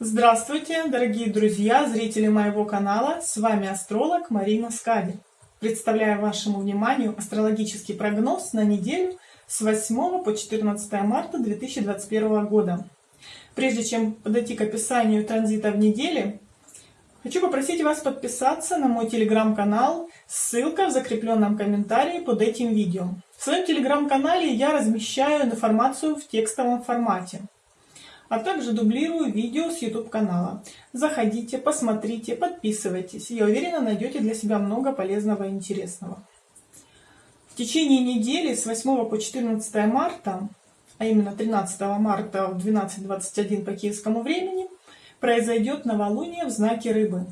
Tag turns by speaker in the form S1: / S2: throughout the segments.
S1: Здравствуйте, дорогие друзья, зрители моего канала. С вами астролог Марина Скади. Представляю вашему вниманию астрологический прогноз на неделю с 8 по 14 марта 2021 года. Прежде чем подойти к описанию транзита в неделе, хочу попросить вас подписаться на мой телеграм-канал, ссылка в закрепленном комментарии под этим видео. В своем телеграм-канале я размещаю информацию в текстовом формате а также дублирую видео с YouTube канала. Заходите, посмотрите, подписывайтесь. Я уверена, найдете для себя много полезного и интересного. В течение недели с 8 по 14 марта, а именно 13 марта в 12.21 по киевскому времени, произойдет новолуние в знаке рыбы,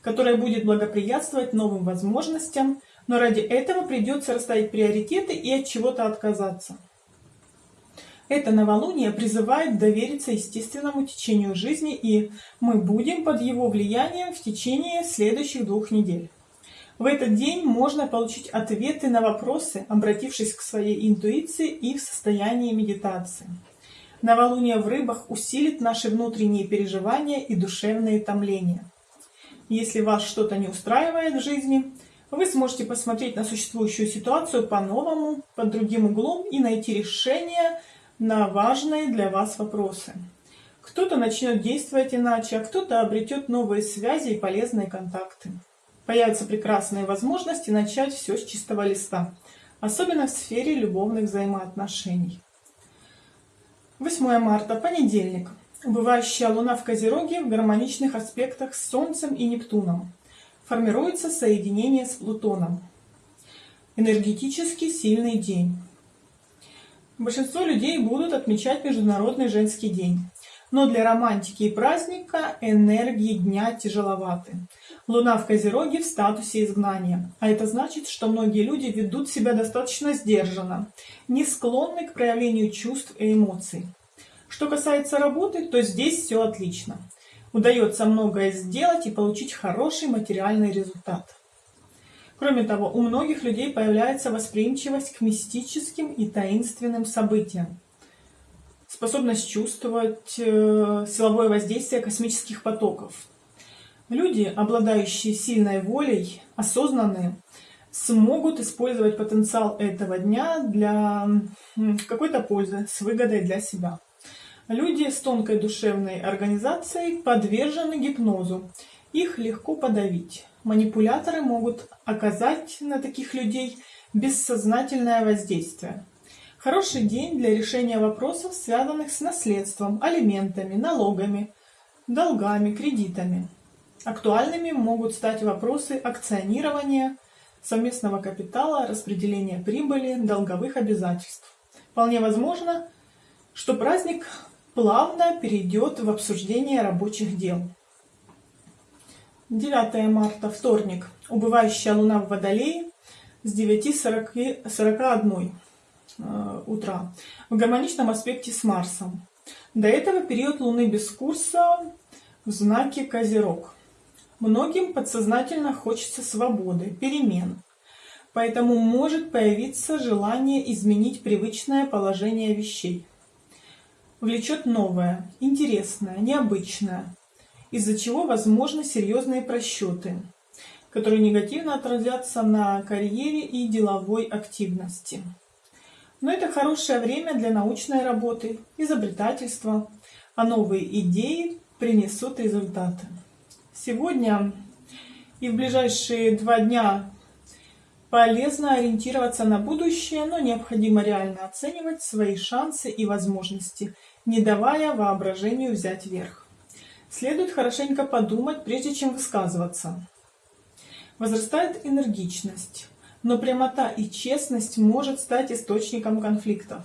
S1: которое будет благоприятствовать новым возможностям, но ради этого придется расставить приоритеты и от чего-то отказаться. Это новолуние призывает довериться естественному течению жизни, и мы будем под его влиянием в течение следующих двух недель. В этот день можно получить ответы на вопросы, обратившись к своей интуиции и в состоянии медитации. Новолуние в рыбах усилит наши внутренние переживания и душевные томления. Если вас что-то не устраивает в жизни, вы сможете посмотреть на существующую ситуацию по-новому, под другим углом и найти решение на важные для вас вопросы. Кто-то начнет действовать иначе, а кто-то обретет новые связи и полезные контакты. Появятся прекрасные возможности начать все с чистого листа, особенно в сфере любовных взаимоотношений. 8 марта, понедельник. Убывающая Луна в Козероге в гармоничных аспектах с Солнцем и Нептуном. Формируется соединение с Плутоном. Энергетически сильный день. Большинство людей будут отмечать Международный женский день. Но для романтики и праздника энергии дня тяжеловаты. Луна в Козероге в статусе изгнания. А это значит, что многие люди ведут себя достаточно сдержанно, не склонны к проявлению чувств и эмоций. Что касается работы, то здесь все отлично. Удается многое сделать и получить хороший материальный результат. Кроме того, у многих людей появляется восприимчивость к мистическим и таинственным событиям, способность чувствовать э, силовое воздействие космических потоков. Люди, обладающие сильной волей, осознанные, смогут использовать потенциал этого дня для какой-то пользы, с выгодой для себя. Люди с тонкой душевной организацией подвержены гипнозу. Их легко подавить. Манипуляторы могут оказать на таких людей бессознательное воздействие. Хороший день для решения вопросов, связанных с наследством, алиментами, налогами, долгами, кредитами. Актуальными могут стать вопросы акционирования, совместного капитала, распределения прибыли, долговых обязательств. Вполне возможно, что праздник плавно перейдет в обсуждение рабочих дел. 9 марта, вторник. Убывающая луна в Водолее с 9.41 э, утра. В гармоничном аспекте с Марсом. До этого период луны без курса в знаке Козерог. Многим подсознательно хочется свободы, перемен. Поэтому может появиться желание изменить привычное положение вещей. Влечет новое, интересное, необычное из-за чего возможны серьезные просчеты, которые негативно отразятся на карьере и деловой активности. Но это хорошее время для научной работы, изобретательства, а новые идеи принесут результаты. Сегодня и в ближайшие два дня полезно ориентироваться на будущее, но необходимо реально оценивать свои шансы и возможности, не давая воображению взять верх. Следует хорошенько подумать, прежде чем высказываться. Возрастает энергичность, но прямота и честность может стать источником конфликтов.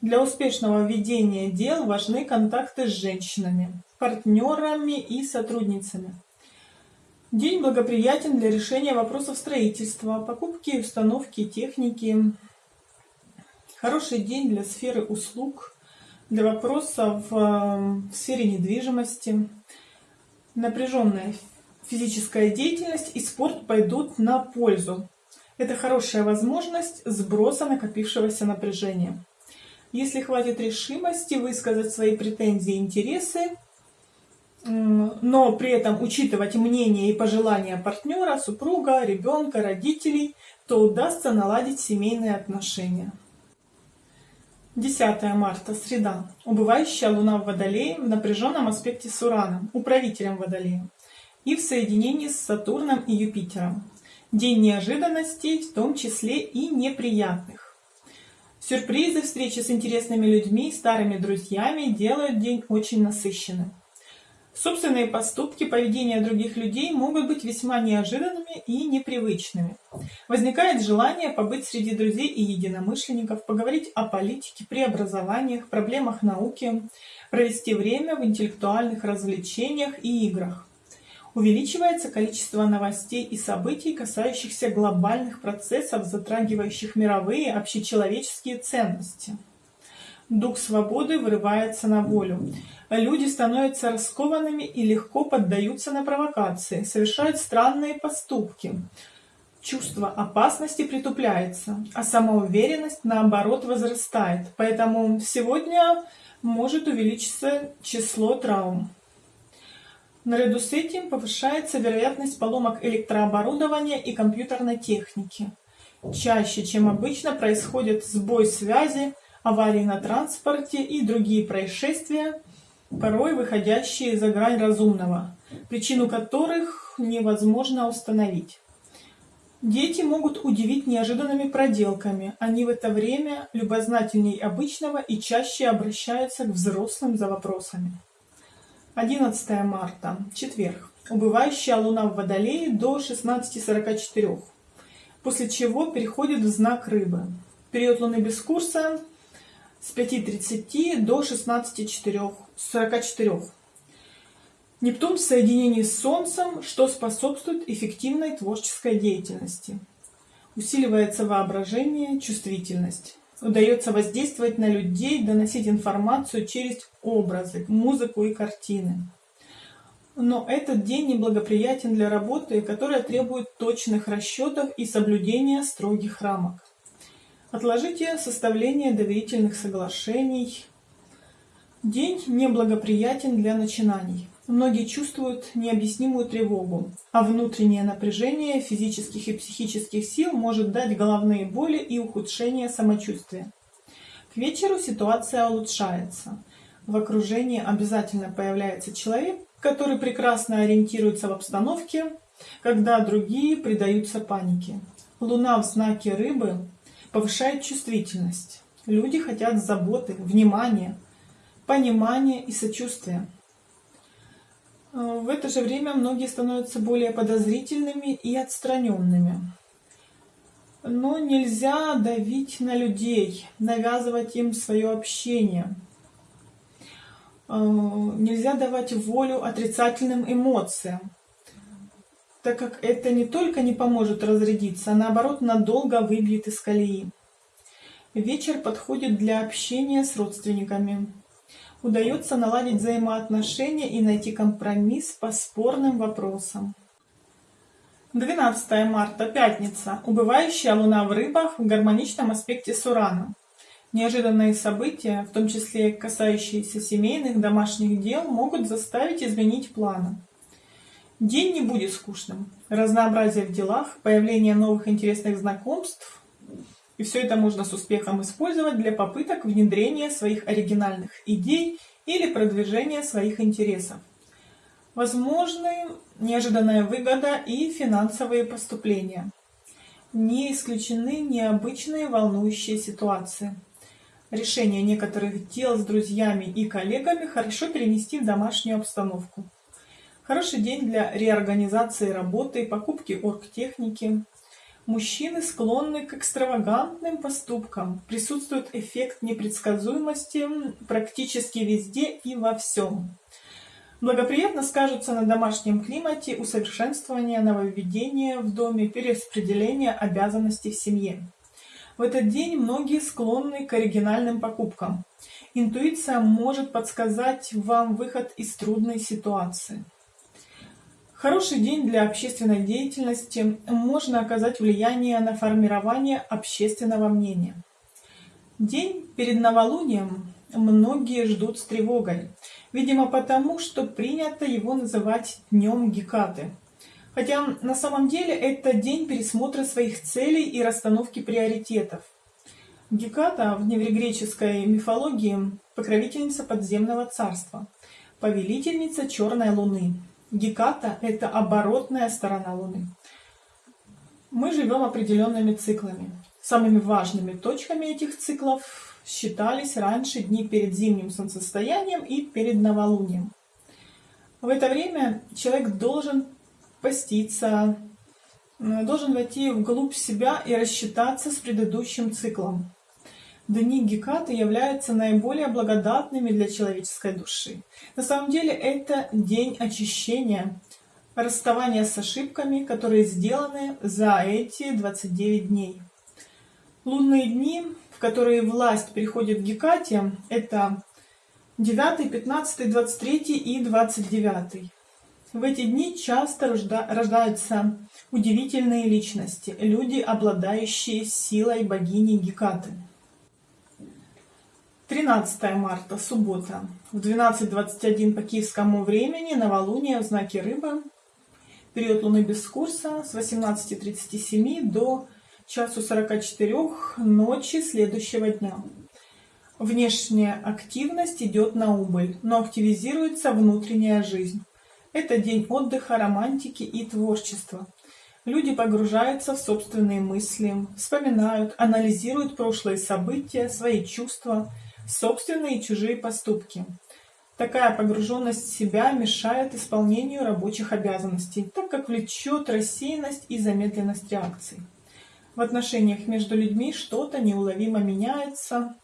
S1: Для успешного ведения дел важны контакты с женщинами, партнерами и сотрудницами. День благоприятен для решения вопросов строительства, покупки и установки техники. Хороший день для сферы услуг, для вопросов эм, в сфере недвижимости. Напряженная физическая деятельность и спорт пойдут на пользу. Это хорошая возможность сброса накопившегося напряжения. Если хватит решимости высказать свои претензии и интересы, но при этом учитывать мнение и пожелания партнера, супруга, ребенка, родителей, то удастся наладить семейные отношения. 10 марта, среда. Убывающая луна в Водолее в напряженном аспекте с Ураном, управителем Водолея, и в соединении с Сатурном и Юпитером. День неожиданностей, в том числе и неприятных. Сюрпризы, встречи с интересными людьми, старыми друзьями делают день очень насыщенным. Собственные поступки, поведение других людей могут быть весьма неожиданными и непривычными. Возникает желание побыть среди друзей и единомышленников, поговорить о политике, преобразованиях, проблемах науки, провести время в интеллектуальных развлечениях и играх. Увеличивается количество новостей и событий, касающихся глобальных процессов, затрагивающих мировые общечеловеческие ценности. Дух свободы вырывается на волю. Люди становятся раскованными и легко поддаются на провокации, совершают странные поступки. Чувство опасности притупляется, а самоуверенность, наоборот, возрастает. Поэтому сегодня может увеличиться число травм. Наряду с этим повышается вероятность поломок электрооборудования и компьютерной техники. Чаще, чем обычно, происходит сбой связи, аварии на транспорте и другие происшествия, порой выходящие за грань разумного, причину которых невозможно установить. Дети могут удивить неожиданными проделками. Они в это время любознательней обычного и чаще обращаются к взрослым за вопросами. 11 марта, четверг. Убывающая луна в Водолее до 16.44, после чего переходит в знак Рыбы. Период луны без курса с 5.30 до 16.44. Нептун в соединении с Солнцем, что способствует эффективной творческой деятельности. Усиливается воображение, чувствительность. Удается воздействовать на людей, доносить информацию через образы, музыку и картины. Но этот день неблагоприятен для работы, которая требует точных расчетов и соблюдения строгих рамок. Отложите составление доверительных соглашений. День неблагоприятен для начинаний. Многие чувствуют необъяснимую тревогу, а внутреннее напряжение физических и психических сил может дать головные боли и ухудшение самочувствия. К вечеру ситуация улучшается. В окружении обязательно появляется человек, который прекрасно ориентируется в обстановке, когда другие предаются панике. Луна в знаке рыбы повышает чувствительность. Люди хотят заботы, внимания, понимания и сочувствия. Э, в это же время многие становятся более подозрительными и отстраненными. Но нельзя давить на людей, навязывать им свое общение. Э, нельзя давать волю отрицательным эмоциям так как это не только не поможет разрядиться, а наоборот надолго выбьет из колеи. Вечер подходит для общения с родственниками. Удается наладить взаимоотношения и найти компромисс по спорным вопросам. 12 марта, пятница. Убывающая луна в рыбах в гармоничном аспекте с Ураном. Неожиданные события, в том числе касающиеся семейных, домашних дел, могут заставить изменить планы. День не будет скучным. Разнообразие в делах, появление новых интересных знакомств. И все это можно с успехом использовать для попыток внедрения своих оригинальных идей или продвижения своих интересов. Возможны неожиданная выгода и финансовые поступления. Не исключены необычные волнующие ситуации. Решение некоторых дел с друзьями и коллегами хорошо перенести в домашнюю обстановку. Хороший день для реорганизации работы, покупки оргтехники. Мужчины склонны к экстравагантным поступкам. Присутствует эффект непредсказуемости практически везде и во всем. Благоприятно скажутся на домашнем климате усовершенствование нововведения в доме, перераспределение обязанностей в семье. В этот день многие склонны к оригинальным покупкам. Интуиция может подсказать вам выход из трудной ситуации. Хороший день для общественной деятельности можно оказать влияние на формирование общественного мнения. День перед новолунием многие ждут с тревогой. Видимо потому, что принято его называть Днем Гекаты. Хотя на самом деле это день пересмотра своих целей и расстановки приоритетов. Геката в древнегреческой мифологии покровительница подземного царства, повелительница черной луны. Геката – это оборотная сторона луны. Мы живем определенными циклами. Самыми важными точками этих циклов считались раньше дни перед зимним солнцестоянием и перед новолунием. В это время человек должен поститься, должен войти вглубь себя и рассчитаться с предыдущим циклом. Дни Гекаты являются наиболее благодатными для человеческой души. На самом деле это день очищения, расставания с ошибками, которые сделаны за эти 29 дней. Лунные дни, в которые власть переходит к Гекате, это 9, 15, 23 и 29. В эти дни часто рождаются удивительные личности, люди, обладающие силой богини Гекаты. 13 марта, суббота, в 12.21 по киевскому времени, новолуние в знаке Рыбы, период Луны без курса с 18.37 до часу 44 ночи следующего дня. Внешняя активность идет на убыль, но активизируется внутренняя жизнь. Это день отдыха, романтики и творчества. Люди погружаются в собственные мысли, вспоминают, анализируют прошлые события, свои чувства – собственные и чужие поступки. Такая погруженность в себя мешает исполнению рабочих обязанностей, так как влечет рассеянность и замедленность реакций. В отношениях между людьми что-то неуловимо меняется,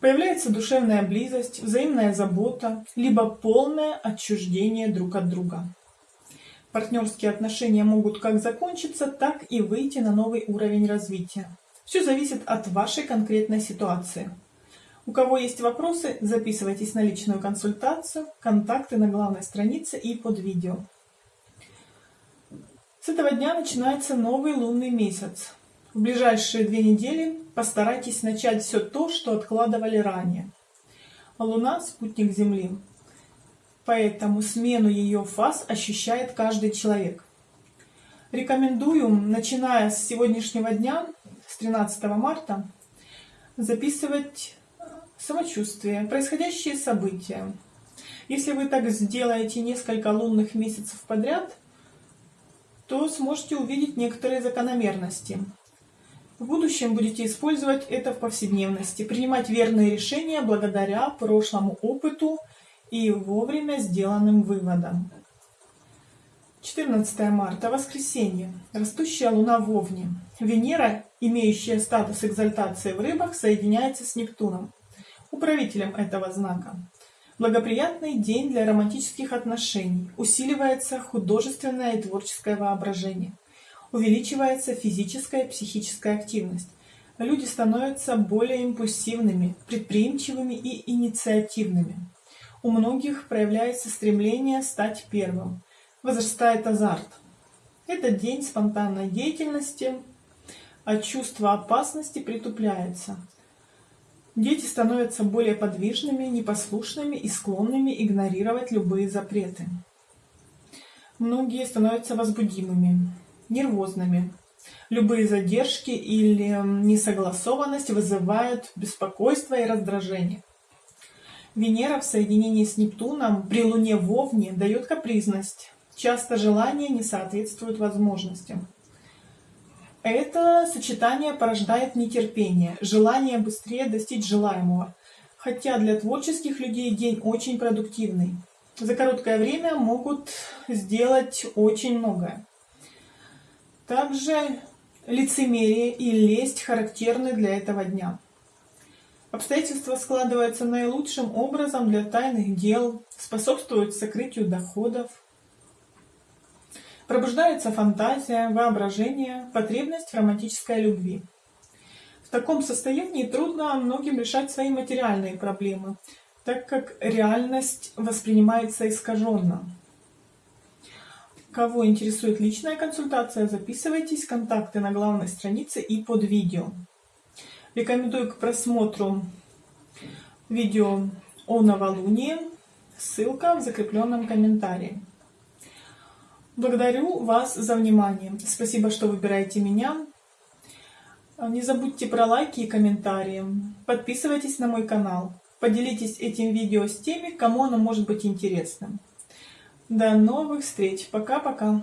S1: появляется душевная близость, взаимная забота, либо полное отчуждение друг от друга. Партнерские отношения могут как закончиться, так и выйти на новый уровень развития. Все зависит от вашей конкретной ситуации. У кого есть вопросы, записывайтесь на личную консультацию, контакты на главной странице и под видео. С этого дня начинается новый лунный месяц. В ближайшие две недели постарайтесь начать все то, что откладывали ранее. Луна – спутник Земли, поэтому смену ее фаз ощущает каждый человек. Рекомендую, начиная с сегодняшнего дня, с 13 марта, записывать самочувствие, происходящие события. Если вы так сделаете несколько лунных месяцев подряд, то сможете увидеть некоторые закономерности. В будущем будете использовать это в повседневности, принимать верные решения благодаря прошлому опыту и вовремя сделанным выводам. 14 марта, воскресенье. Растущая луна в Овне. Венера, имеющая статус экзальтации в рыбах, соединяется с Нептуном управителем этого знака. Благоприятный день для романтических отношений. Усиливается художественное и творческое воображение. Увеличивается физическая и психическая активность. Люди становятся более импульсивными, предприимчивыми и инициативными. У многих проявляется стремление стать первым. Возрастает азарт. Это день спонтанной деятельности, а чувство опасности притупляется. Дети становятся более подвижными, непослушными и склонными игнорировать любые запреты. Многие становятся возбудимыми, нервозными. Любые задержки или несогласованность вызывают беспокойство и раздражение. Венера в соединении с Нептуном при Луне в Овне дает капризность. Часто желания не соответствуют возможностям. Это сочетание порождает нетерпение, желание быстрее достичь желаемого. Хотя для творческих людей день очень продуктивный. За короткое время могут сделать очень многое. Также лицемерие и лесть характерны для этого дня. Обстоятельства складываются наилучшим образом для тайных дел, способствуют сокрытию доходов, Пробуждается фантазия, воображение, потребность в романтической любви. В таком состоянии трудно многим решать свои материальные проблемы, так как реальность воспринимается искаженно. Кого интересует личная консультация, записывайтесь, контакты на главной странице и под видео. Рекомендую к просмотру видео о новолунии Ссылка в закрепленном комментарии. Благодарю вас за внимание. Спасибо, что выбираете меня. Не забудьте про лайки и комментарии. Подписывайтесь на мой канал. Поделитесь этим видео с теми, кому оно может быть интересным. До новых встреч. Пока-пока.